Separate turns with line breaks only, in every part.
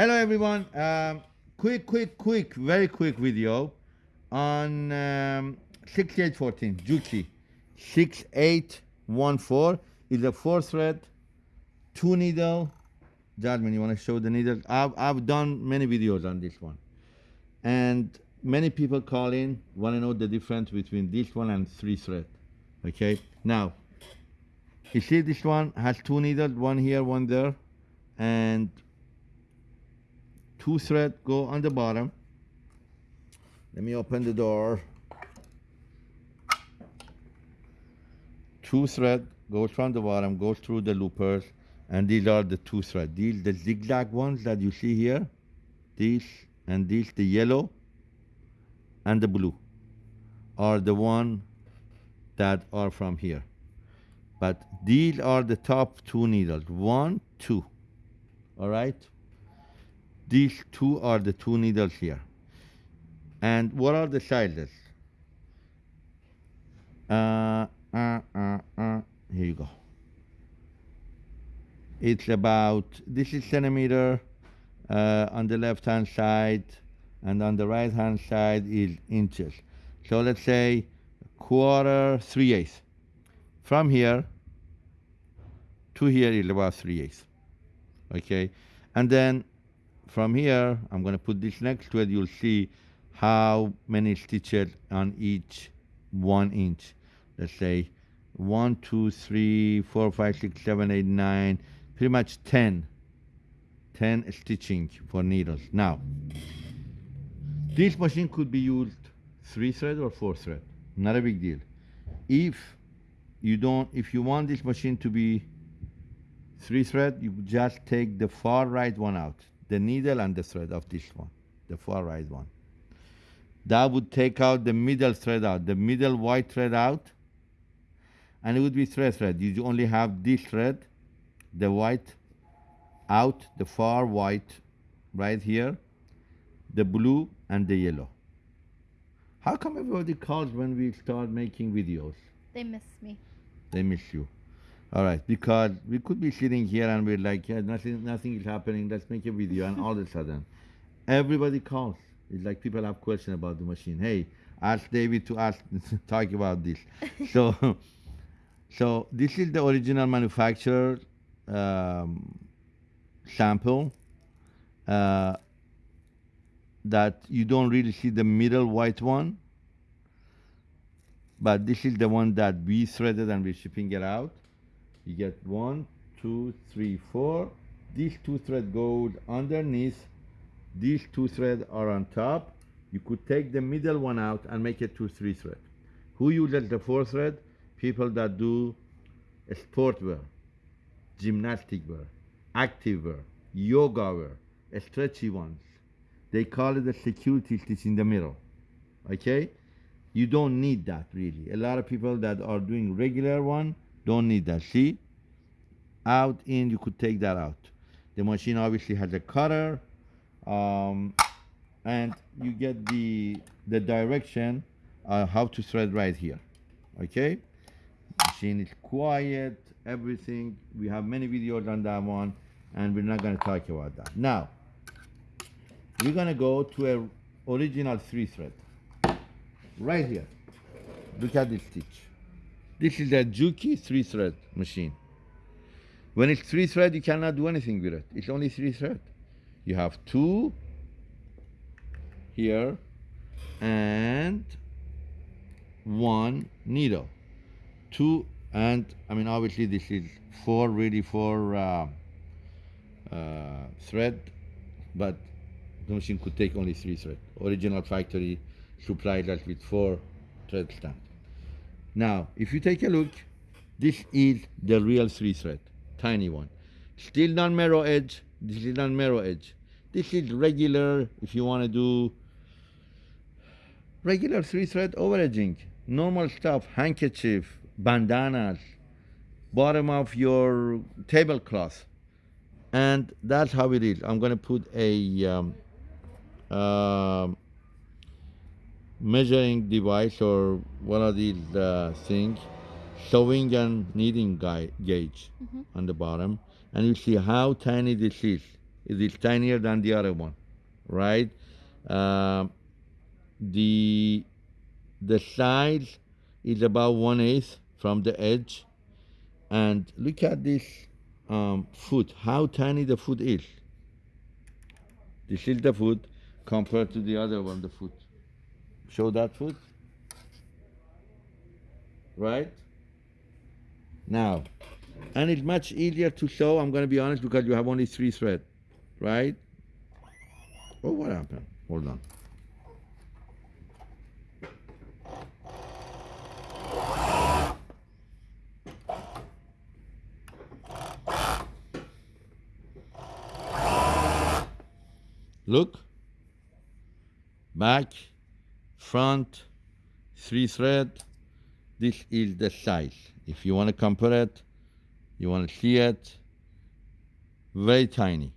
Hello everyone. Um, quick, quick, quick, very quick video on um, 6814 Juki 6814 is a four thread, two needle. Jasmine, you want to show the needle? I've, I've done many videos on this one. And many people call in, want to know the difference between this one and three thread. Okay, now, you see this one has two needles, one here, one there, and two thread go on the bottom. Let me open the door. Two thread goes from the bottom, goes through the loopers, and these are the two thread. These the zigzag ones that you see here. These and these, the yellow and the blue, are the one that are from here. But these are the top two needles. One, two. All right? These two are the two needles here. And what are the sizes? Uh, uh, uh, uh, here you go. It's about, this is centimeter uh, on the left hand side, and on the right hand side is inches. So let's say quarter, three eighths. From here to here is about three eighths. Okay, and then from here, I'm going to put this next to it. You'll see how many stitches on each one inch. Let's say one, two, three, four, five, six, seven, eight, nine, pretty much 10, 10 stitching for needles. Now, this machine could be used three thread or four thread, not a big deal. If you don't, if you want this machine to be three thread, you just take the far right one out the needle and the thread of this one, the far right one. That would take out the middle thread out, the middle white thread out, and it would be thread thread. You only have this thread, the white out, the far white right here, the blue and the yellow. How come everybody calls when we start making videos?
They miss me.
They miss you. All right, because we could be sitting here and we're like, yeah, nothing, nothing is happening. Let's make a video, and all of a sudden, everybody calls. It's like people have questions about the machine. Hey, ask David to ask, talk about this. so, so this is the original manufacturer um, sample uh, that you don't really see the middle white one, but this is the one that we threaded and we're shipping it out you get one two three four. These two threads go underneath. These two threads are on top. You could take the middle one out and make it two three thread. Who uses the four thread? People that do sport wear gymnastic wear active wear yoga wear stretchy ones. They call it a security stitch in the middle okay? You don't need that really. A lot of people that are doing regular one don't need that. See? Out, in, you could take that out. The machine obviously has a cutter. Um, and you get the, the direction uh, how to thread right here. Okay? Machine is quiet, everything. We have many videos on that one, and we're not going to talk about that. Now, we're going to go to a original three thread. Right here. Look at this stitch. This is a Juki three thread machine. When it's three thread, you cannot do anything with it. It's only three thread. You have two here and one needle. Two and I mean obviously this is four really four uh, uh, thread, but the machine could take only three thread. Original factory supplied us with four thread stand. Now, if you take a look, this is the real three thread, tiny one. Still non-mirror edge, this is non-mirror edge. This is regular, if you want to do regular three thread over edging, normal stuff, handkerchief, bandanas, bottom of your tablecloth. And that's how it is. I'm going to put a um, uh, measuring device or one of these uh, things, sewing and kneading gauge mm -hmm. on the bottom, and you see how tiny this is. it is tinier than the other one, right? Um the the size is about one eighth from the edge, and look at this um, foot. How tiny the foot is. This is the foot compared to the other one. The foot. Show that foot. Right. Now, and it's much easier to show I'm going to be honest because you have only three thread, right? Oh, what happened? Hold on. Look. Back, front, three thread. This is the size. If you want to compare it, you want to see it, very tiny.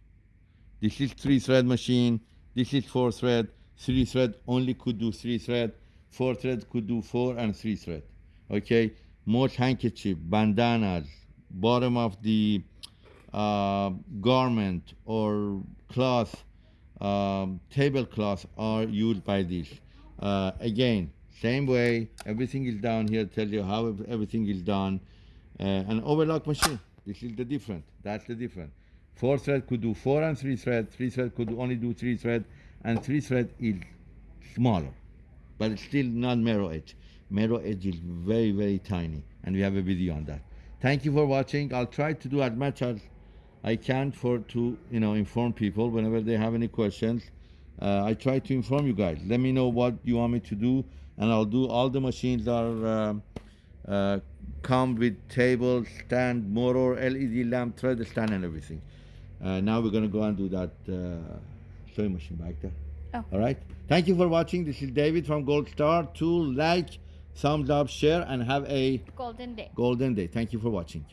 This is three thread machine. This is four thread. Three thread only could do three thread. Four thread could do four and three thread. Okay. Most handkerchief, bandanas, bottom of the uh, garment or cloth, um, tablecloth are used by this. Uh, again, same way, everything is down here. Tell you how everything is done. Uh, an overlock machine. This is the different. That's the different. Four thread could do four and three thread. Three thread could only do three thread, and three thread is smaller, but it's still not mirror edge. Mirror edge is very very tiny, and we have a video on that. Thank you for watching. I'll try to do as much as I can for to you know inform people whenever they have any questions. Uh, I try to inform you guys. Let me know what you want me to do, and I'll do. All the machines are um uh, come with table, stand, motor, LED lamp, thread stand, and everything. Uh, now we're gonna go and do that uh, sewing machine back there.
Oh.
All right. Thank you for watching. This is David from Gold Star. To like, thumbs up, share, and have a
Golden day.
golden day. Thank you for watching.